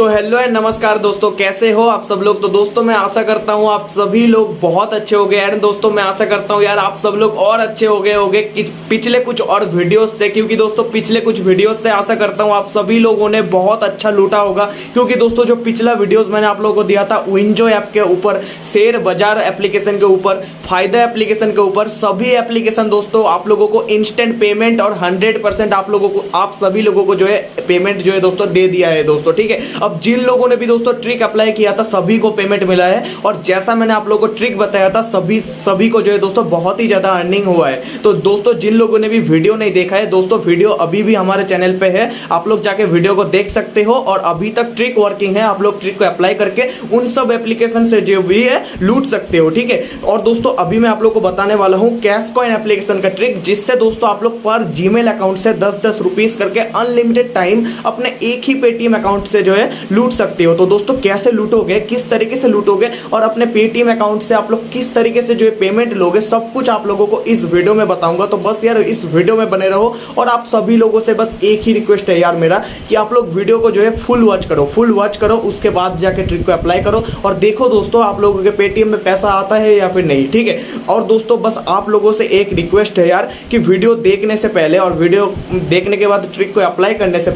तो hello and नमस्कार दोस्तों, कैसे हो आप सब लोग? तो दोस्तों, मैं आशा करता हूँ आप सभी लोग बहुत अच्छे हो गए एंड दोस्तों, मैं आशा करता हूँ यार आप सब लोग और अच्छे हो गए होगे कि पिछले कुछ और वीडियोस से, क्योंकि दोस्तों, पिछले कुछ वीडियोस से आशा करता हूँ आप सभी लोगों ने बहुत अच्छा लूटा होगा। क्योंकि दोस्तों, जो पिछला वीडियोस मैंने आप लोगों को दिया था विंजो ऐप के ऊपर, शेयर बाज़ार एप्लीकेशन के ऊपर, फ़ायदा एप्लीकेशन के ऊपर, सभी एप्लीकेशन दोस्तों, आप लोगों को इंस्टेंट पेमेंट और हंड्रेड आप लोगों को, आप सभी लोगों को जो है पेमेंट जो है दोस्तों, दे दिया है दोस्तों, ठीक है? अब जिन लोगों ने भी दोस्तों ट्रिक अप्लाई किया था, सभी को पेमेंट मिला है। और जैसा मैंने आप लोगों को ट्रिक बताया था, सभी सभी को जो है दोस्तों बहुत ही ज़्यादा अर्निंग हुआ है। तो दोस्तों, जिन लोगों ने भी वीडियो नहीं देखा है, दोस्तों वीडियो अभी भी हमारे चैनल पे है। आप लोग जाके वीडियो को देख सकते हो और अभी तक ट्रिक वर्किंग है। आप लोग ट्रिक को अप्लाई करके उन सब एप्लीकेशन से जो भी है, लूट सकते हो, ठीक है? और दोस्तों, अभी मैं आप लोग को बताने वाला हूँ कैश कॉइन एप्लीकेशन का ट्रिक जिससे दोस्तों आप लोग पर जीमेल अकाउंट से दस दस रुपीज़ करके अनलिमिटेड टाइम अपने एक ही पेटीएम अकाउंट से जो है लूट सकते हो। तो दोस्तों, कैसे लूटोगे किस तरीके से लूटोगे और अपने पेटीएम अकाउंट से आप लोग किस तरीके से जो है पेमेंट लोगे, सब कुछ आप लोगों को इस वीडियो में बताऊँगा। तो बस यार, इस वीडियो में बने रहो और आप सभी लोगों से बस एक ही रिक्वेस्ट है यार मेरा कि आप लोग वीडियो को जो है फुल वॉच करो। फुल वॉच करो, उसके बाद जाके ट्रिक को अप्लाई करो और देखो दोस्तों, आप लोगों के पेटीएम में पैसा आता है या फिर नहीं, ठीक है? और दोस्तों, बस आप लोगों से एक रिक्वेस्ट है यार कि वीडियो देखने से पहले और वीडियो देखने के बाद ट्रिक को अप्लाई करने से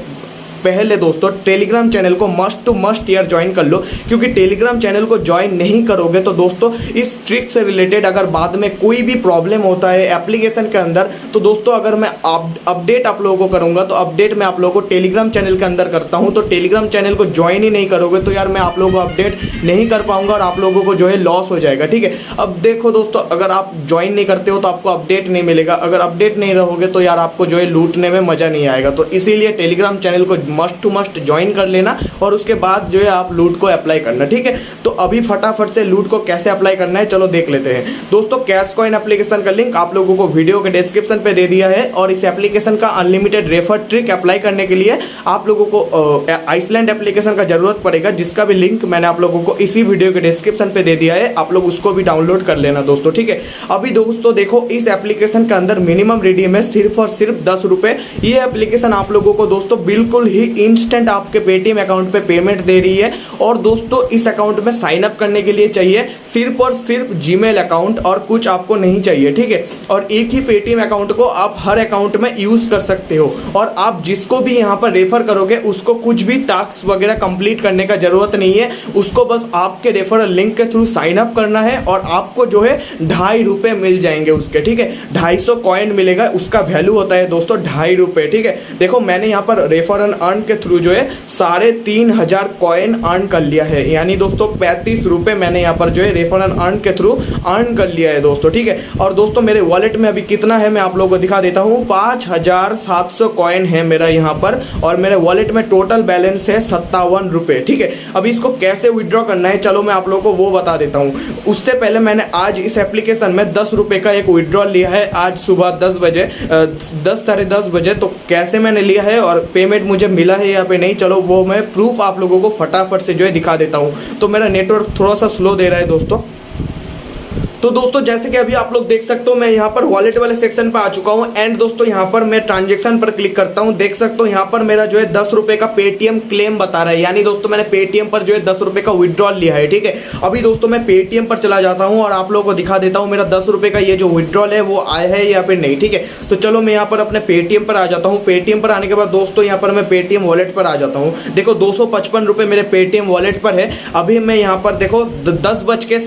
पहले दोस्तों टेलीग्राम चैनल को मस्ट टू मस्ट यार ज्वाइन कर लो, क्योंकि टेलीग्राम चैनल को ज्वाइन नहीं करोगे तो दोस्तों, इस ट्रिक से रिलेटेड अगर बाद में कोई भी प्रॉब्लम होता है एप्लीकेशन के अंदर तो दोस्तों, अगर मैं अपडेट आप लोगों को करूँगा तो अपडेट मैं आप लोगों को टेलीग्राम चैनल के अंदर करता हूँ तो टेलीग्राम चैनल को ज्वाइन ही नहीं करोगे तो यार मैं आप लोगों को अपडेट नहीं कर पाऊँगा और आप लोगों को जो है लॉस हो जाएगा, ठीक है? अब देखो दोस्तों, अगर आप ज्वाइन नहीं करते हो तो आपको अपडेट नहीं मिलेगा, अगर अपडेट नहीं रहोगे तो यार आपको जो है लूटने में मज़ा नहीं आएगा तो इसीलिए टेलीग्राम चैनल को मस्ट टू मस्ट ज्वाइन कर लेना और उसके बाद जो है आप लूट को अप्लाई करना, ठीक है? तो अभी फटाफट से लूट को कैसे अप्लाई करना है, चलो देख लेते हैं। दोस्तों कैश कॉइन एप्लीकेशन का लिंक आप लोगों को वीडियो के डिस्क्रिप्शन पे दे दिया है और इस एप्लीकेशन का अनलिमिटेड रेफर ट्रिक अप्लाई करने के लिए आप लोगों को आइसलैंड एप्लीकेशन का ज़रूरत पड़ेगा, जिसका भी लिंक मैंने आप लोगों को इसी वीडियो के डिस्क्रिप्शन पे दे दिया है। आप लोग उसको भी डाउनलोड कर लेना दोस्तों, ठीक है? अभी दोस्तों देखो, इस एप्लीकेशन के अंदर मिनिमम रिडीम है सिर्फ़ और सिर्फ़ दस रुपए। ये एप्लीकेशन आप लोगों को दोस्तों बिल्कुल ही इन इंस्टेंट आपके पेटीएम अकाउंट पे पेमेंट दे रही है। और दोस्तों, इस अकाउंट में साइन अप करने के लिए चाहिए सिर्फ़ और सिर्फ़ जीमेल अकाउंट और कुछ आपको नहीं चाहिए, ठीक है? और एक ही पेटीएम अकाउंट को आप हर अकाउंट में यूज़ कर सकते हो। और आप जिसको भी यहाँ पर रेफर करोगे, उसको कुछ भी टास्क वगैरह कंप्लीट करने का ज़रूरत नहीं है। उसको बस आपके रेफरल लिंक के थ्रू साइन अप करना है और आपको जो है ढाई रुपए मिल जाएँगे उसके, ठीक है? ढाई सौ कॉइन मिलेगा, उसका वैल्यू होता है दोस्तों ढाई रुपए, ठीक है? देखो, मैंने यहाँ पर रेफरल अर्न के थ्रू जो है साढ़े तीन हज़ार कॉइन अर्न कर लिया है। यानी दोस्तों, पैंतीस रुपए मैंने यहाँ पर जो है रेफरल अर्न के थ्रू अर्न कर लिया है दोस्तों, ठीक है? और दोस्तों, मेरे वॉलेट में अभी कितना है मैं आप लोगों को दिखा देता हूँ। पाँच हज़ार सात सौ कॉइन है मेरा यहाँ पर और मेरे वॉलेट में टोटल बैलेंस है सत्तावन रुपए, ठीक है? अभी इसको कैसे विड्रॉ करना है, चलो मैं आप लोगों को वो बता देता हूँ। उससे पहले मैंने आज इस एप्लीकेशन में दस रुपए का एक विड्रॉ लिया है आज सुबह दस बजे दस साढ़े बजे तो कैसे मैंने लिया है और पेमेंट मुझे मिला है या पे नहीं, चलो वो मैं प्रूफ आप लोगों को फटाफट से जो है दिखा देता हूँ। तो मेरा नेटवर्क थोड़ा सा स्लो दे रहा है दोस्तों। तो दोस्तों, जैसे कि अभी आप लोग देख सकते हो, मैं यहाँ पर वॉलेट वाले सेक्शन पर आ चुका हूँ। एंड दोस्तों, यहाँ पर मैं ट्रांजेक्शन पर क्लिक करता हूँ। देख सकते हो, यहाँ पर मेरा जो है दस रुपए का पेटीएम क्लेम बता रहा है। यानी दोस्तों, मैंने पेटीएम पर जो है दस रुपए का विड्रॉल लिया है, ठीक है? अभी दोस्तों, मैं पेटीएम पर चला जाता हूँ और आप लोगों को दिखा देता हूँ, मेरा दस रुपए का ये जो विड्रॉल है, वो आया है या फिर नहीं, ठीक है? तो चलो, मैं यहाँ पर अपने पेटीएम पर आ जाता हूँ। पेटीएम पर आने के बाद दोस्तों, यहाँ पर मैं पेटीएम वॉलेट पर आ जाता हूँ। देखो, दो सौ मेरे पेटीएम वॉलेट पर है। अभी मैं यहाँ पर देखो दस बज के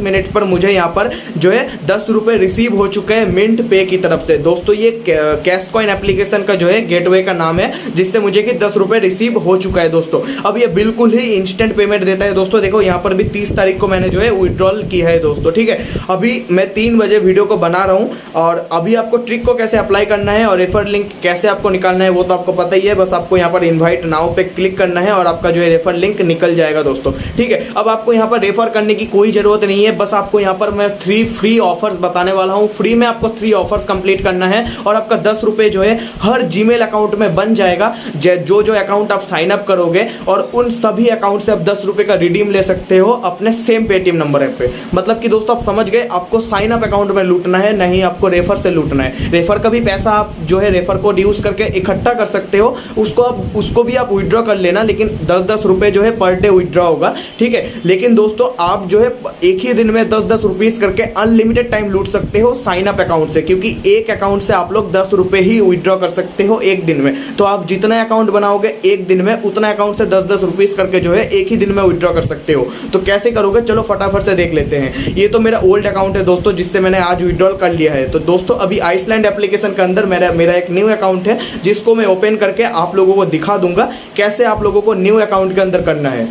मिनट पर मुझे यहाँ पर जो है दस रुपए रिसीव हो चुके हैं मिंट पे की तरफ़ से। दोस्तों, ये कैश कॉइन एप्लीकेशन का जो है गेटवे का नाम है, जिससे मुझे कि दस रुपए रिसीव हो चुका है, दोस्तों। अब ये बिल्कुल ही इंस्टेंट पेमेंट देता है। दोस्तों, देखो, यहाँ पर भी तीस तारीख को मैंने जो है विड्रॉल किया है, दोस्तों, ठीक है? अभी मैं तीन बजे वीडियो को बना रहा हूँ और अभी आपको ट्रिक को कैसे अप्लाई करना है और रेफर लिंक कैसे आपको निकालना है, वो तो आपको पता ही है। बस आपको यहाँ पर इन्वाइट नाव पे क्लिक करना है और आपका जो है रेफर लिंक निकल जाएगा, दोस्तों, ठीक है? अब आपको यहाँ पर रेफर करने की कोई ज़रूरत नहीं है। बस आपको यहाँ पर मैं मैं थ्री फ्री ऑफर्स बताने वाला हूँ। फ्री में आपको थ्री ऑफर्स कंप्लीट करना है और आपका दस रुपये जो है, हर जीमेल अकाउंट में बन जाएगा। जो जो अकाउंट आप साइन अप करोगे और उन सभी अकाउंट से आप दस रुपये का रिडीम ले सकते हो अपने सेम पेटीएम नंबर पे। मतलब कि दोस्तों, आप समझ गए, आपको साइन अप अकाउंट में लूटना है, नहीं आपको रेफर से लूटना है। रेफर का भी पैसा आप जो है रेफर कोड यूज़ करके इकट्ठा कर सकते हो। उसको आप, उसको भी आप विड्रॉ कर लेना, लेकिन दस दस रुपये जो है पर डे विड्रॉ होगा। ठीक है? लेकिन दोस्तों, आप जो है, एक ही दिन में दस दस रुपीज़ करके अनलिमिटेड टाइम लूट सकते हो साइन अप अकाउंट से, क्योंकि एक अकाउंट से आप लोग दस रुपये ही विड्रॉ कर सकते हो एक दिन में। तो आप जितना अकाउंट बनाओगे एक दिन में, उतना अकाउंट से दस दस रुपीज़ करके जो है एक ही दिन में विड्रॉ कर सकते हो। तो कैसे करोगे? चलो फटाफट से देख लेते हैं। ये तो मेरा ओल्ड अकाउंट है दोस्तों, जिससे मैंने आज विड्रॉल कर लिया है। तो दोस्तों, अभी आइसलैंड एप्लीकेशन के अंदर मेरा मेरा एक न्यू अकाउंट है, जिसको मैं ओपन करके आप लोगों को दिखा दूँगा, कैसे आप लोगों को न्यू अकाउंट के अंदर करना है।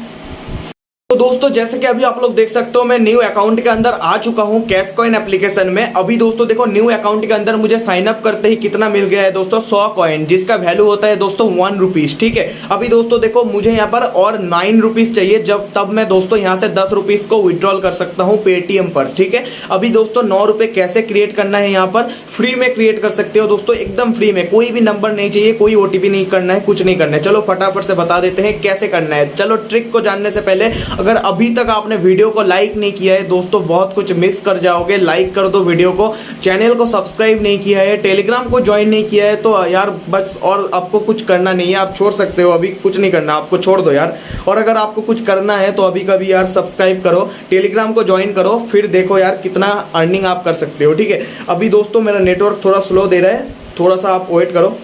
तो दोस्तों, जैसे कि अभी आप लोग देख सकते हो, मैं न्यू अकाउंट के अंदर आ चुका हूँ कैश कॉइन एप्लीकेशन में। अभी दोस्तों, देखो न्यू अकाउंट के अंदर मुझे साइन अप करते ही कितना मिल गया है दोस्तों? सौ कॉइन जिसका वैल्यू होता है दोस्तों वन रुपीज़ ठीक है? अभी दोस्तों, देखो, मुझे यहाँ पर और नाइन रुपीज़ चाहिए, जब तब मैं दोस्तों यहाँ से दस रुपीज़ को विड्रॉल कर सकता हूँ पेटीएम पर, ठीक है? अभी दोस्तों, नौ रुपए कैसे क्रिएट करना है यहाँ पर? फ्री में क्रिएट कर सकते हो दोस्तों, एकदम फ्री में। कोई भी नंबर नहीं चाहिए, कोई ओटीपी नहीं करना है, कुछ नहीं करना है। चलो, फटाफट से बता देते हैं कैसे करना है। चलो ट्रिक को जानने से पहले अगर अभी तक आपने वीडियो को लाइक नहीं किया है, दोस्तों, बहुत कुछ मिस कर जाओगे। लाइक कर दो वीडियो को। चैनल को सब्सक्राइब नहीं किया है टेलीग्राम को ज्वाइन नहीं किया है तो यार, बस और आपको कुछ करना नहीं है। आप छोड़ सकते हो, अभी कुछ नहीं करना, आपको छोड़ दो यार। और अगर आपको कुछ करना है तो अभी कभी यार सब्सक्राइब करो टेलीग्राम को ज्वाइन करो, फिर देखो यार कितना अर्निंग आप कर सकते हो, ठीक है? अभी दोस्तों, मेरा नेटवर्क थोड़ा स्लो दे रहा है, थोड़ा सा आप वेट करो।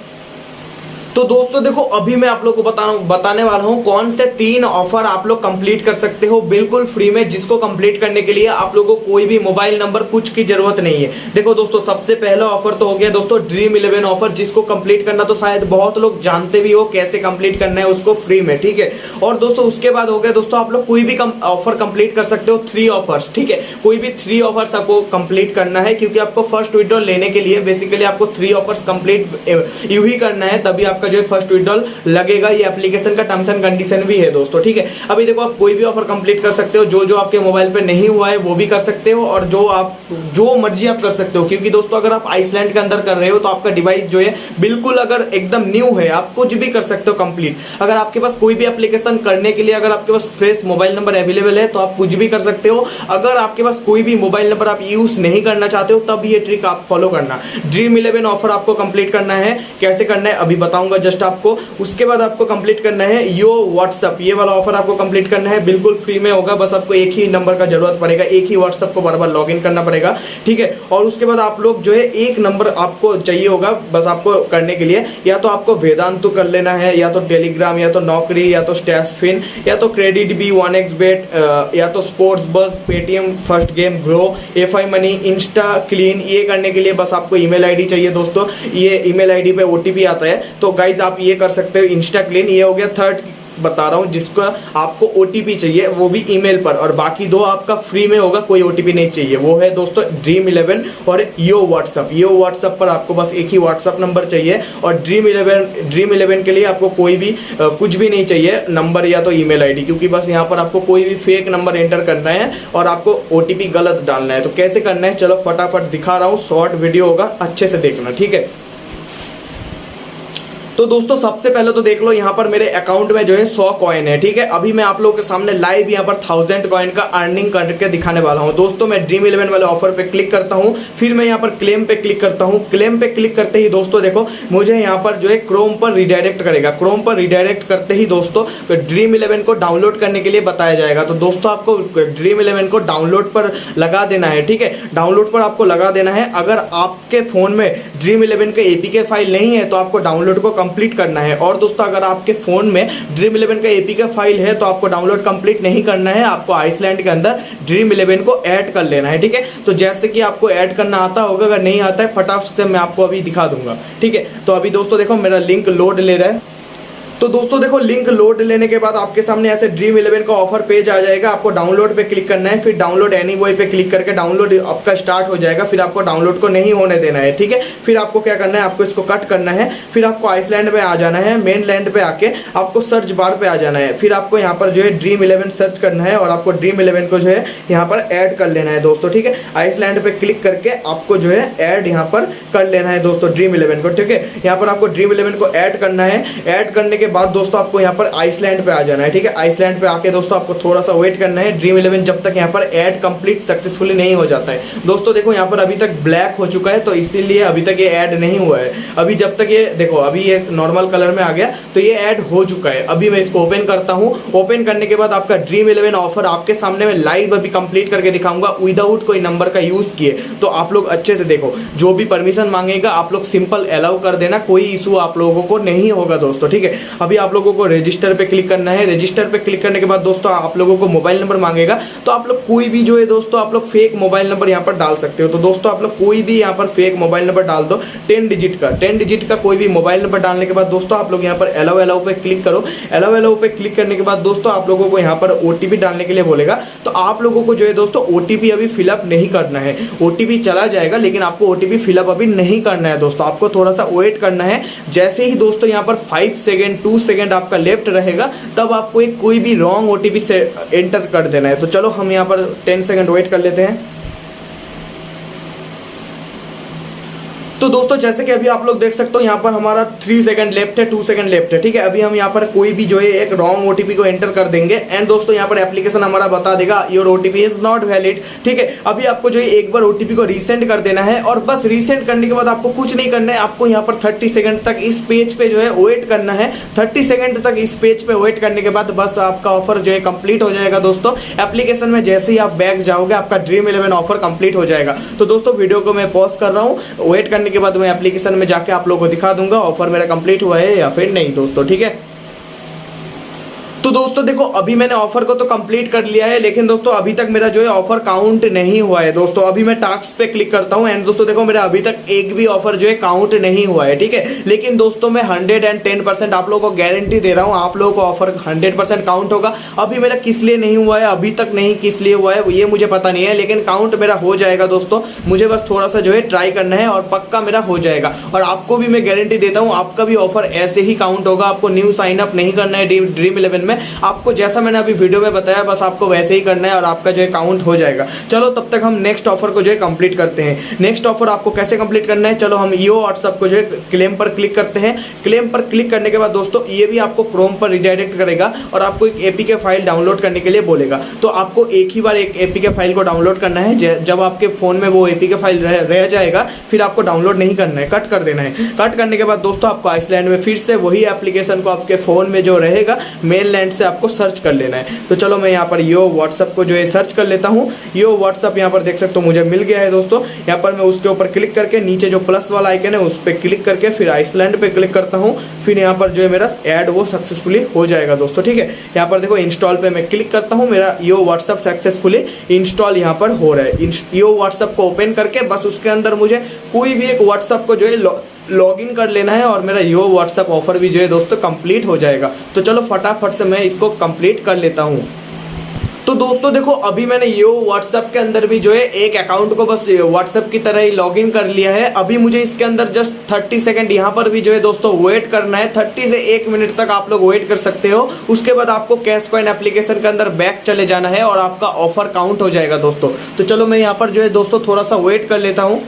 तो दोस्तों देखो, अभी मैं आप लोग को बता बताने वाला हूँ कौन से तीन ऑफ़र आप लोग कंप्लीट कर सकते हो बिल्कुल फ्री में, जिसको कंप्लीट करने के लिए आप लोगों को कोई भी मोबाइल नंबर कुछ की ज़रूरत नहीं है। देखो दोस्तों, सबसे पहला ऑफ़र तो हो गया दोस्तों ड्रीम इलेवन ऑफ़र जिसको कंप्लीट करना तो शायद बहुत लोग जानते भी हो कैसे कंप्लीट करना है उसको फ्री में, ठीक है? और दोस्तों, उसके बाद हो गया दोस्तों, आप लोग कोई भी ऑफ़र कंप्लीट कर सकते हो थ्री ऑफर्स ठीक है? कोई भी थ्री ऑफर्स आपको कंप्लीट करना है, क्योंकि आपको फ़र्स्ट विड्रॉल लेने के लिए बेसिकली आपको थ्री ऑफर्स कंप्लीट यू ही करना है, तभी आप आपका जो है फ़र्स्ट विड्रॉल लगेगा, ये एप्लीकेशन का टर्म्स एंड कंडीशन भी है दोस्तों, ठीक है? अभी देखो, आप कोई भी ऑफ़र कंप्लीट कर सकते हो जो जो आपके मोबाइल पे नहीं हुआ है, वो भी कर सकते हो, और जो आप, जो मर्ज़ी आप कर सकते हो, क्योंकि दोस्तों, अगर आप आइसलैंड के अंदर कर रहे हो तो आपका डिवाइस जो है, बिल्कुल अगर एकदम न्यू है, आप कुछ भी कर सकते हो कंप्लीट अगर आपके पास कोई भी एप्लीकेशन करने के लिए, अगर आपके पास फ्रेश मोबाइल नंबर अवेलेबल है तो आप कुछ भी कर सकते हो। अगर आपके पास कोई भी मोबाइल नंबर आप यूज़ नहीं करना चाहते हो, तब ये ट्रिक आप फॉलो करना। ड्रीम इलेवन ऑफ़र आपको कंप्लीट करना है। कैसे करना है, अभी बताऊँगा। जस्ट आपको। उसके बाद आपको कंप्लीट करना है यो व्हाट्सअप ये वाला ऑफ़र आपको कंप्लीट करना है। बिल्कुल फ्री में होगा। बस आपको एक ही नंबर का ज़रूरत पड़ेगा। एक ही व्हाट्सअप को बार बार लॉग करना पड़ेगा। ठीक है? और उसके बाद आप लोग जो है एक नंबर आपको चाहिए होगा बस आपको करने के लिए। या तो आपको वेदांत कर लेना है, या तो टेलीग्राम या तो नौकरी, या तो स्टैसफिन या तो credit B one X bet या तो स्पोर्ट्स बस Paytm first game Groww F I money insta clean ये करने के लिए बस आपको ईमेल आईडी चाहिए दोस्तों। ये ईमेल आईडी पे ओटीपी आता है। तो गाइज़ आप ये कर सकते हो इंस्टा क्लीन ये हो गया थर्ड बता रहा हूँ जिसका आपको ओ चाहिए वो भी ईमेल पर और बाकी दो आपका फ्री में होगा कोई ओटीपी नहीं चाहिए। वो है दोस्तों ड्रीम इलेवन और यो व्हाट्सअप यो व्हाट्सअप पर आपको बस एक ही व्हाट्सअप नंबर चाहिए और ड्रीम इलेवन ड्रीम इलेवन के लिए आपको कोई भी आ, कुछ भी नहीं चाहिए नंबर या तो ईमेल आईडी क्योंकि बस यहाँ पर आपको कोई भी फेक नंबर एंटर करना है और आपको ओटीपी गलत डालना है। तो कैसे करना है चलो फटाफट दिखा रहा हूँ शॉर्ट वीडियो होगा अच्छे से देखना ठीक है? तो दोस्तों, सबसे पहले तो देख लो, यहाँ पर मेरे अकाउंट में जो है सौ कॉइन है, ठीक है? अभी मैं आप लोगों के सामने लाइव यहाँ पर थाउज़ेंड कॉइन का अर्निंग करके दिखाने वाला हूँ। दोस्तों, मैं ड्रीम इलेवन वाले ऑफ़र पे क्लिक करता हूँ, फिर मैं यहाँ पर क्लेम पे क्लिक करता हूँ। क्लेम पे क्लिक करते ही दोस्तों, देखो, मुझे यहाँ पर जो है क्रोम पर रिडायरेक्ट करेगा। क्रोम पर रिडायरेक्ट करते ही दोस्तों ड्रीम इलेवन को डाउनलोड करने के लिए बताया जाएगा। तो दोस्तों, आपको ड्रीम इलेवन को डाउनलोड पर लगा देना है, ठीक है? डाउनलोड पर आपको लगा देना है। अगर आपके फ़ोन में ड्रीम इलेवन का एपीके फ़ाइल नहीं है तो आपको डाउनलोड को कंप्लीट करना है। और दोस्तों, अगर आपके फ़ोन में ड्रीम इलेवन का एपी का फ़ाइल है तो आपको डाउनलोड कंप्लीट नहीं करना है। आपको आइसलैंड के अंदर ड्रीम इलेवन को ऐड कर लेना है, ठीक है? तो जैसे कि आपको ऐड करना आता होगा, अगर नहीं आता है, फटाफट से मैं आपको अभी दिखा दूँगा, ठीक है? तो अभी दोस्तों देखो, मेरा लिंक लोड ले रहा है। तो दोस्तों देखो लिंक लोड लेने के बाद आपके सामने ऐसे ड्रीम इलेवन का ऑफ़र पेज आ जाएगा। आपको डाउनलोड पे क्लिक करना है, फिर डाउनलोड एनी बॉय पे क्लिक करके डाउनलोड आपका स्टार्ट हो जाएगा। फिर आपको डाउनलोड को नहीं होने देना है, ठीक है? फिर आपको क्या करना है, आपको इसको कट करना है। फिर आपको आइसलैंड में आ जाना है मेन लैंड पे आके आपको सर्च बार पे आ जाना है। फिर आपको यहाँ पर जो है ड्रीम इलेवन सर्च करना है और आपको ड्रीम इलेवन को जो है यहाँ पर ऐड कर लेना है दोस्तों, ठीक है? आइसलैंड पे क्लिक करके आपको जो है ऐड यहाँ पर कर लेना है दोस्तों ड्रीम इलेवन को, ठीक है? यहाँ पर आपको ड्रीम इलेवन को ऐड करना है। ऐड करने के बाद दोस्तों आपको यहाँ पर आइसलैंड पे आ जाना है, ठीक है? आइसलैंड पे आके दोस्तों आपको थोड़ा सा वेट करना है। ड्रीम इलेवन जब तक यहाँ पर ऐड कंप्लीट सक्सेसफुली नहीं हो जाता है। दोस्तों देखो, यहाँ पर अभी तक ब्लैक हो चुका है तो इसीलिए अभी तक ये ऐड नहीं हुआ है। अभी जब तक ये, देखो, अभी ये नॉर्मल कलर में आ गया तो ये ऐड हो चुका है। अभी मैं इसको ओपन करता हूँ। ओपन करने के बाद आपका ड्रीम इलेवन ऑफ़र आपके सामने में लाइव अभी कंप्लीट करके दिखाऊँगा। विदाउट कोई नंबर का यूज़ किए तो आप लोग अच्छे से देखो। जो भी परमिशन मांगेगा, आप लोग सिंपल अलाउ कर देना। कोई इशू आप लोगों को नहीं होगा दोस्तों, ठीक है? अभी आप लोगों को रजिस्टर पे क्लिक करना है। रजिस्टर पे क्लिक करने के बाद दोस्तों, आप लोगों को मोबाइल नंबर मांगेगा। तो आप लोग कोई भी जो है दोस्तों, आप लोग फेक मोबाइल नंबर यहाँ पर डाल सकते हो। तो दोस्तों, आप लोग कोई भी यहाँ पर फेक मोबाइल नंबर डाल दो टेन डिजिट का। टेन डिजिट का कोई भी मोबाइल नंबर डालने के बाद दोस्तों, आप लोग यहाँ पर अलाउ अलाउ पे क्लिक करो। अलाउ अलाउ पे क्लिक करने के बाद दोस्तों, आप लोगों को यहाँ पर ओटीपी डालने के लिए बोलेगा। तो आप लोगों को जो है दोस्तों ओटीपी अभी फिलअप नहीं करना है। ओटीपी चला जाएगा, लेकिन आपको ओ फिलअप अभी नहीं करना है दोस्तों। आपको थोड़ा सा वेट करना है। जैसे ही दोस्तों, यहाँ पर फाइव सेकेंड टू सेकेंड आपका लेफ़्ट रहेगा, तब आपको एक कोई भी रॉन्ग ओ से एंटर कर देना है। तो चलो हम यहाँ पर टेन सेकेंड वेट कर लेते हैं। तो दोस्तों, जैसे कि अभी आप लोग देख सकते हो, यहाँ पर हमारा थ्री सेकंड लेफ़्ट है टू सेकंड लेफ़्ट है, ठीक है? अभी हम यहाँ पर कोई भी जो है, एक रॉन्ग ओटीपी को एंटर कर देंगे। एंड दोस्तों, यहाँ पर एप्लीकेशन हमारा बता देगा your OTP is not valid ठीक है? अभी आपको जो है, एक बार ओटीपी को रिसेंड कर देना है, और बस रिसेंड करने के बाद आपको कुछ नहीं करना है, आपको यहाँ पर थर्टी सेकंड तक इस पेज पे जो है वेट करना है। थर्टी सेकंड तक इस पेज पे वेट करने के बाद बस आपका ऑफ़र जो है कंप्लीट हो जाएगा, दोस्तों। एप्लीकेशन में जैसे ही आप बैग जाओगे, आपका ड्रीम इलेवन ऑफ़र कंप्लीट हो जाएगा। तो दोस्तों वीडियो को मैं पॉज कर रहा हूँ वेट करने के बाद मैं एप्लीकेशन में जाके आप लोगों को दिखा दूँगा ऑफ़र मेरा कंप्लीट हुआ है या फिर नहीं दोस्तों, ठीक है? तो दोस्तों देखो, अभी मैंने ऑफ़र को तो कंप्लीट कर लिया है, लेकिन दोस्तों अभी तक मेरा जो है ऑफ़र काउंट नहीं हुआ है। दोस्तों, अभी मैं टास्क पे क्लिक करता हूँ एंड दोस्तों देखो, मेरा अभी तक एक भी ऑफ़र जो है काउंट नहीं हुआ है, ठीक है? लेकिन दोस्तों, मैं हंड्रेड एंड टेन परसेंट आप लोगों को गारंटी दे रहा हूँ, आप लोगों को ऑफ़र हंड्रेड परसेंट काउंट होगा। अभी मेरा किस लिए नहीं हुआ है, अभी तक नहीं किस लिए हुआ है, ये मुझे पता नहीं है, लेकिन काउंट मेरा हो जाएगा दोस्तों। मुझे बस थोड़ा सा जो है ट्राई करना है, और पक्का मेरा हो जाएगा। और आपको भी मैं गारंटी देता हूँ, आपका भी ऑफ़र ऐसे ही काउंट होगा, आपको न्यू साइन अप नहीं करना है ड्रीम इलेवन आपको जैसा मैंने अभी वीडियो में बताया बस आपको वैसे ही करना है और आपका जो है काउंट हो जाएगा। चलो तब तक हम नेक्स्ट ऑफ़र को जो है कंप्लीट करते हैं। नेक्स्ट ऑफ़र आपको कैसे कंप्लीट करना है? चलो हम ईओ व्हाट्सअप को जो है क्लेम पर क्लिक करते हैं। क्लेम पर क्लिक करने के बाद दोस्तों ये भी आपको क्रोम पर रिडायरेक्ट करेगा और आपको एक एपी के फ़ाइल डाउनलोड करने के लिए बोलेगा। तो आपको एक ही बार एक एपी के फ़ाइल को डाउनलोड करना है। जब आपके फ़ोन में वो एपी के फ़ाइल रह, रह जाएगा फिर आपको डाउनलोड नहीं करना है। कट कर देना है। कट करने के बाद दोस्तों आपको आइसलैंड में फिर से वही एप्लीकेशन को आपके फ़ोन में जो रहेगा मेन लैंड से आपको सर्च कर लेना है। तो चलो मैं यहाँ पर यो व्हाट्सअप को जो है सर्च कर लेता हूँ। यो व्हाट्सअप यहाँ पर देख सकते हो मुझे मिल गया है दोस्तों। यहाँ पर मैं उसके ऊपर क्लिक करके नीचे जो प्लस वाला आइकन है उस पर क्लिक करके फिर आइसलैंड पे क्लिक करता हूँ। फिर यहाँ पर जो है मेरा ऐड वो सक्सेसफुली हो जाएगा दोस्तों, ठीक है? यहाँ पर देखो इंस्टॉल पे मैं क्लिक करता हूँ। मेरा यो व्हाट्सअप सक्सेसफुली इंस्टॉल यहाँ पर हो रहा है। यो व्हाट्सअप को ओपन करके बस उसके अंदर मुझे कोई भी एक व्हाट्सअप को जो है लॉगिन कर लेना है और मेरा यो व्हाट्सअप ऑफ़र भी जो है दोस्तों कंप्लीट हो जाएगा। तो चलो फटाफट से मैं इसको कंप्लीट कर लेता हूँ। तो दोस्तों देखो, अभी मैंने ये व्हाट्सएप के अंदर भी जो है एक अकाउंट को बस व्हाट्सएप की तरह ही लॉगिन कर लिया है। अभी मुझे इसके अंदर जस्ट थर्टी सेकंड यहाँ पर भी जो है दोस्तों वेट करना है। थर्टी से एक मिनट तक आप लोग वेट कर सकते हो। उसके बाद आपको कैश कॉइन एप्लीकेशन के अंदर बैक चले जाना है और आपका ऑफ़र काउंट हो जाएगा दोस्तों। तो चलो मैं यहाँ पर जो है दोस्तों थोड़ा सा वेट कर लेता हूँ।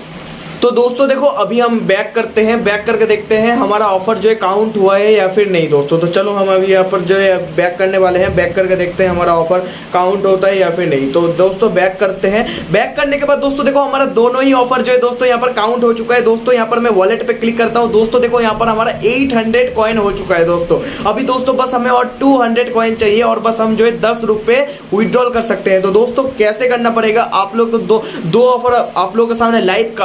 तो दोस्तों देखो, अभी हम बैक करते हैं बैक करके देखते हैं हमारा ऑफ़र जो है काउंट हुआ है या फिर नहीं दोस्तों। तो चलो, हम अभी यहाँ पर जो है बैक करने वाले हैं बैक करके देखते हैं हमारा ऑफ़र काउंट होता है या फिर नहीं। तो दोस्तों बैक करते हैं। बैक करने के बाद दोस्तों देखो, हमारा दोनों ही ऑफ़र जो है दोस्तों यहाँ पर काउंट हो चुका है। दोस्तों, यहाँ पर मैं वॉलेट पे क्लिक करता हूँ। दोस्तों देखो, यहाँ पर हमारा एट हंड्रेड हो चुका है दोस्तों। अभी दोस्तों बस हमें और टू हंड्रेड चाहिए और बस हम जो है दस रुपए विड्रॉल कर सकते हैं। तो दोस्तों, कैसे करना पड़ेगा? आप लोग तो दो दो ऑफ़र आप लोगों के सामने लाइव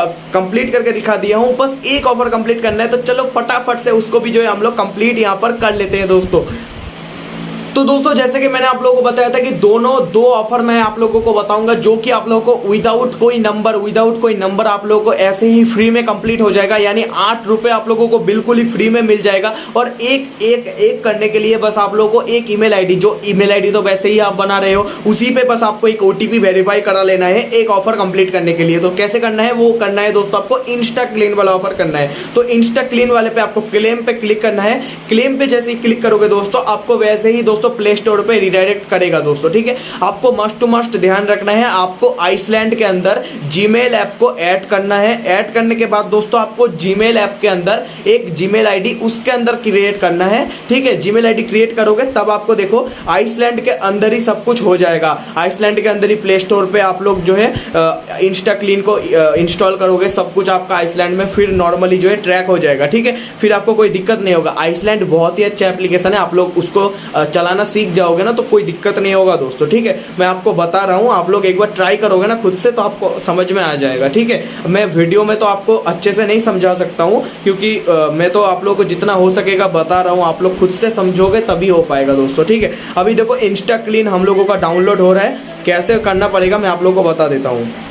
कंप्लीट करके दिखा दिया हूँ। बस एक ऑफ़र कंप्लीट करना है तो चलो फटाफट से उसको भी जो है हम लोग कंप्लीट यहाँ पर कर लेते हैं दोस्तों। तो दोस्तों, जैसे कि मैंने आप लोगों को बताया था कि दोनों दो ऑफ़र मैं आप लोगों को बताऊँगा, जो कि आप लोगों को विदाउट कोई नंबर विदाउट कोई नंबर आप लोगों को ऐसे ही फ्री में कंप्लीट हो जाएगा, यानी आठ रुपए आप लोगों को बिल्कुल ही फ्री में मिल जाएगा। और एक एक एक करने के लिए बस आप लोगों को एक ईमेल आईडी जो ईमेल आईडी तो वैसे ही आप बना रहे हो, उसी पे बस आपको एक ओटीपी वेरीफाई करा लेना है, एक ऑफ़र कंप्लीट करने के लिए। तो कैसे करना है? वो करना है दोस्तों, आपको इंस्टा क्लीन वाला ऑफ़र करना है। तो इंस्टा क्लीन वाले पे आपको क्लेम पे क्लिक करना है। क्लेम पे जैसे ही क्लिक करोगे दोस्तों, आपको वैसे ही दोस्तों प्ले स्टोर पर रिडायरेक्ट करेगा दोस्तों, ठीक है? आपको मस्ट टू मस्ट ध्यान रखना है, आपको आइसलैंड के अंदर जीमेल ऐप को ऐड करना है। ऐड करने के बाद दोस्तों, आपको जीमेल ऐप के अंदर एक जीमेल आईडी उसके अंदर क्रिएट करना है, ठीक है? जीमेल आईडी क्रिएट करोगे, तब आपको देखो आइसलैंड के अंदर ही सब कुछ हो जाएगा। आइसलैंड के अंदर ही प्ले स्टोर पे आप लोग जो है इंस्टा क्लीन को इंस्टॉल करोगे, सब कुछ आपका आइसलैंड में फिर नॉर्मली जो है ट्रैक हो जाएगा, ठीक है? फिर आपको कोई दिक्कत नहीं होगा। आइसलैंड बहुत ही अच्छा एप्लीकेशन है, आप लोग उसको चलाना सीख जाओगे ना तो कोई दिक्कत नहीं होगा दोस्तों, ठीक है? मैं आपको बता रहा हूँ, आप लोग एक बार ट्राई करोगे ना खुद से तो आपको समझ में आ जाएगा, ठीक है? मैं वीडियो में तो आपको अच्छे से नहीं समझा सकता हूँ, क्योंकि मैं तो आप लोग को जितना हो सकेगा बता रहा हूँ, आप लोग खुद से समझोगे तभी हो पाएगा दोस्तों, ठीक है? अभी देखो इंस्टा क्लीन हम लोगों का डाउनलोड हो रहा है, कैसे करना पड़ेगा मैं आप लोग को बता देता हूँ।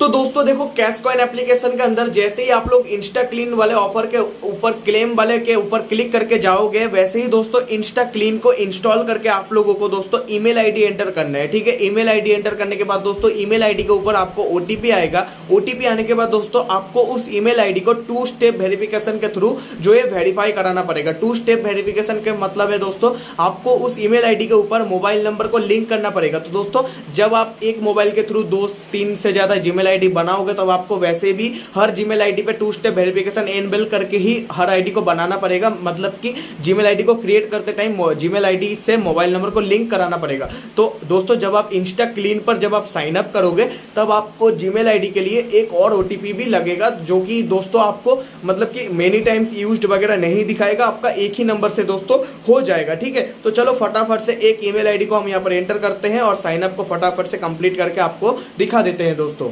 तो दोस्तों देखो कैश कॉइन एप्लीकेशन के अंदर जैसे ही आप लोग इंस्टा क्लीन वाले ऑफ़र के ऊपर क्लेम वाले के ऊपर क्लिक करके जाओगे, वैसे ही दोस्तों इंस्टा क्लीन को इंस्टॉल करके आप लोगों को दोस्तों ईमेल आईडी एंटर करना है, ठीक है? ईमेल आईडी एंटर करने के बाद दोस्तों ईमेल आईडी के ऊपर आपको ओटीपी आएगा। ओटीपी आने के बाद दोस्तों आपको उस ईमेल आईडी को टू स्टेप वेरिफिकेशन के थ्रू जो है वेरीफाई कराना पड़ेगा। टू स्टेप वेरिफिकेशन के मतलब है दोस्तों, आपको उस ईमेल आईडी के ऊपर मोबाइल नंबर को लिंक करना पड़ेगा। तो दोस्तों, जब आप एक मोबाइल के थ्रू दो, तीन से ज़्यादा जीमेल आईडी बनाओगे तो आपको वैसे भी हर जीमेल आईडी पे टू स्टेप वेरिफिकेशन एनबिल करके ही हर आईडी को बनाना पड़ेगा। मतलब कि जीमेल आईडी को क्रिएट करते टाइम जीमेल आईडी से मोबाइल नंबर को लिंक कराना पड़ेगा। तो दोस्तों, जब आप इंस्टा क्लीन पर जब आप साइन अप करोगे, तब आपको जीमेल आईडी के लिए एक और ओटीपी भी लगेगा, जो कि दोस्तों आपको मतलब कि मेनी टाइम्स यूज़ वगैरह नहीं दिखाएगा। आपका एक ही नंबर से दोस्तों हो जाएगा, ठीक है? तो चलो फटाफट से एक ईमेल आईडी को हम यहाँ पर एंटर करते हैं और साइन अप को फटाफट से कंप्लीट करके आपको दिखा देते हैं दोस्तों।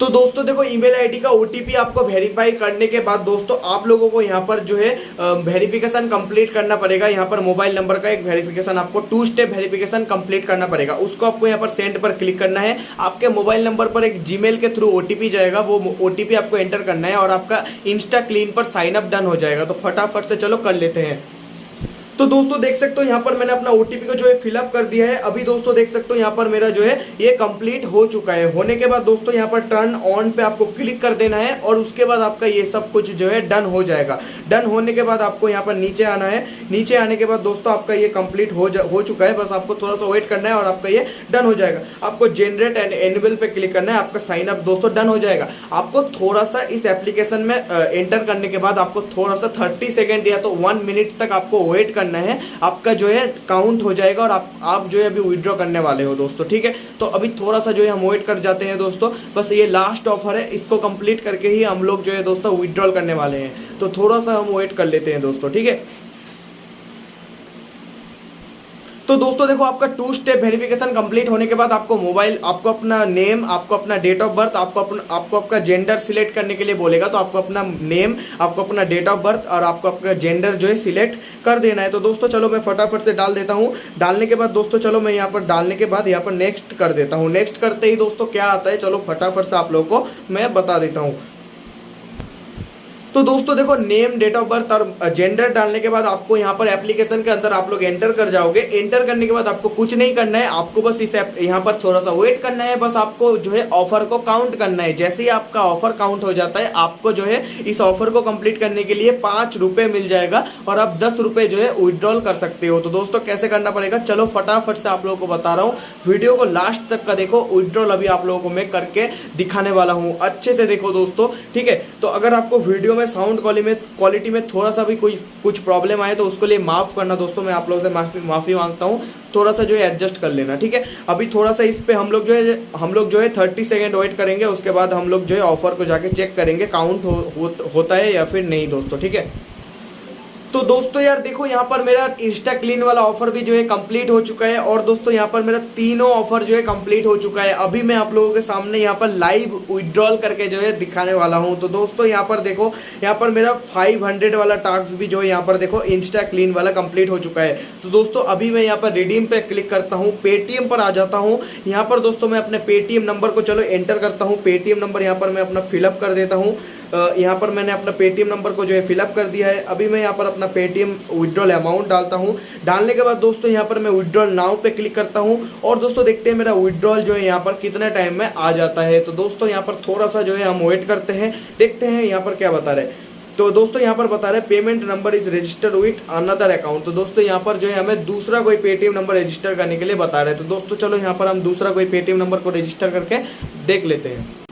तो दोस्तों देखो ईमेल आईडी का ओटीपी आपको वेरीफाई करने के बाद दोस्तों आप लोगों को यहाँ पर जो है वेरिफिकेशन कंप्लीट करना पड़ेगा। यहाँ पर मोबाइल नंबर का एक वेरिफिकेशन आपको टू स्टेप वेरिफिकेशन कंप्लीट करना पड़ेगा। उसको आपको यहाँ पर सेंड पर क्लिक करना है। आपके मोबाइल नंबर पर एक जीमेल के थ्रू ओटीपी जाएगा। वो ओटीपी आपको एंटर करना है और आपका इंस्टा क्लीन पर साइन अप डन हो जाएगा। तो फटाफट से चलो कर लेते हैं। तो दोस्तों देख सकते हो, यहाँ पर मैंने अपना ओटीपी को जो है फिलअप कर दिया है। अभी दोस्तों देख सकते हो, यहाँ पर मेरा जो है, ये कंप्लीट हो चुका है। होने के बाद दोस्तों यहाँ पर टर्न ऑन पे आपको क्लिक कर देना है और उसके बाद आपका ये सब कुछ जो है डन हो जाएगा। डन होने के बाद आपको यहाँ पर नीचे आना है। नीचे आने के बाद दोस्तों आपका ये कंप्लीट हो हो चुका है। बस आपको थोड़ा सा वेट करना है और आपका ये डन हो जाएगा। आपको जनरेट एंड एनुअल पे क्लिक करना है। आपका साइन अप दोस्तों डन हो जाएगा। आपको थोड़ा सा इस एप्लीकेशन में एंटर करने के बाद आपको थोड़ा सा थर्टी सेकेंड या तो वन मिनट तक आपको वेट करना है, आपका जो है काउंट हो जाएगा और आप आप जो है अभी विड्रॉ करने वाले हो दोस्तों, ठीक है? तो अभी थोड़ा सा जो है हम वेट कर जाते हैं दोस्तों, बस ये लास्ट ऑफ़र है, इसको कंप्लीट करके ही हम लोग जो है दोस्तों विड्रॉल करने वाले हैं। तो थोड़ा सा हम वेट कर लेते हैं दोस्तों, ठीक है? तो दोस्तों देखो, आपका टू स्टेप वेरिफिकेशन कंप्लीट होने के बाद आपको मोबाइल आपको अपना नेम आपको अपना डेट ऑफ़ बर्थ आपको अपना, आपको आपका जेंडर सिलेक्ट करने के लिए बोलेगा तो आपको अपना नेम आपको अपना डेट ऑफ़ बर्थ और आपको अपना जेंडर जो है सिलेक्ट कर देना है। तो दोस्तों, चलो मैं फटाफट से डाल देता हूँ। डालने के बाद दोस्तों, चलो मैं यहाँ पर, डालने के बाद यहाँ पर नेक्स्ट कर देता हूँ। नेक्स्ट करते ही दोस्तों, क्या आता है? चलो फटाफट से आप लोग को मैं बता देता हूँ। तो दोस्तों देखो नेम डेट ऑफ़ बर्थ और जेंडर डालने के बाद आपको यहाँ पर एप्लीकेशन के अंदर आप लोग एंटर कर जाओगे। एंटर करने के बाद आपको कुछ नहीं करना है, आपको बस इस यहाँ पर थोड़ा सा वेट करना है, बस आपको जो है ऑफ़र को काउंट करना है। जैसे ही आपका ऑफ़र काउंट हो जाता है, आपको जो है इस ऑफ़र को कंप्लीट करने के लिए पाँच रुपए मिल जाएगा और आप दस रुपए जो है विड्रॉल कर सकते हो। तो दोस्तों, कैसे करना पड़ेगा? चलो, फटाफट से आप लोगों को बता रहा हूँ। वीडियो को लास्ट तक का देखो। विड्रॉल अभी आप लोगों को मैं करके दिखाने वाला हूँ। अच्छे से देखो दोस्तों, ठीक है? तो अगर आपको वीडियो में साउंड क्वालिटी में क्वालिटी में थोड़ा सा भी कोई कुछ प्रॉब्लम आए तो उसके लिए माफ़ करना दोस्तों मैं आप लोगों से माफ़ी माफ़ी माँगता हूँ। थोड़ा सा जो है एडजस्ट कर लेना ठीक है? अभी थोड़ा सा इस पर हम लोग जो है हम लोग जो है थर्टी सेकेंड वेट करेंगे उसके बाद हम लोग जो है ऑफ़र को जाके चेक करेंगे काउंट हो, हो, होता है या फिर नहीं दोस्तों ठीक है? तो दोस्तों यार देखो, यहाँ पर मेरा इंस्टा क्लीन वाला ऑफ़र भी जो है कंप्लीट हो चुका है और दोस्तों यहाँ पर मेरा तीनों ऑफ़र जो है कंप्लीट हो चुका है। अभी मैं आप लोगों के सामने यहाँ पर लाइव विड्रॉल करके जो है दिखाने वाला हूँ। तो दोस्तों यहाँ पर देखो, यहाँ पर मेरा 500 वाला टास्क भी जो है यहाँ पर देखो इंस्टा क्लीन वाला कंप्लीट हो चुका है। तो दोस्तों अभी मैं यहाँ पर रिडीम पर क्लिक करता हूँ पेटीएम पर आ जाता हूँ। यहाँ पर दोस्तों मैं अपने पेटीएम नंबर को चलो एंटर करता हूँ। पेटीएम नंबर यहाँ पर मैं अपना फिलअप कर देता हूँ। यहाँ पर मैंने अपना पेटीएम नंबर को जो है फिलअप कर दिया है। अभी मैं यहाँ पर अपना पेटीएम विड्रॉल अमाउंट डालता हूँ। डालने के बाद दोस्तों यहाँ पर मैं विड्रॉल नाउ पे क्लिक करता हूँ और दोस्तों देखते हैं मेरा विड्रॉल जो है यहाँ पर कितने टाइम में आ जाता है। तो दोस्तों यहाँ पर थोड़ा सा जो है हम वेट करते हैं। देखते हैं यहाँ पर क्या बता रहे तो दोस्तों यहाँ पर बता रहे payment number is registered with another account तो दोस्तों यहाँ पर जो है हमें दूसरा कोई पेटीएम नंबर रजिस्टर करने के लिए बता रहे हैं। तो दोस्तों चलो यहाँ पर हम दूसरा कोई पेटीएम नंबर को रजिस्टर करके देख लेते हैं।